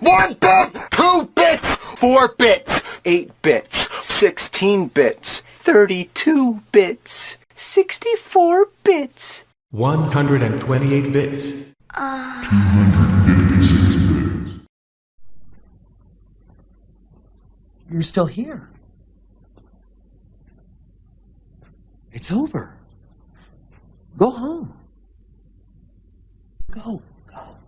One bit, two bits, four bits, eight bits, sixteen bits, thirty-two bits, sixty-four bits. 128 bits. two hundred fifty-six bits. You're still here. It's over. Go home. Go, go.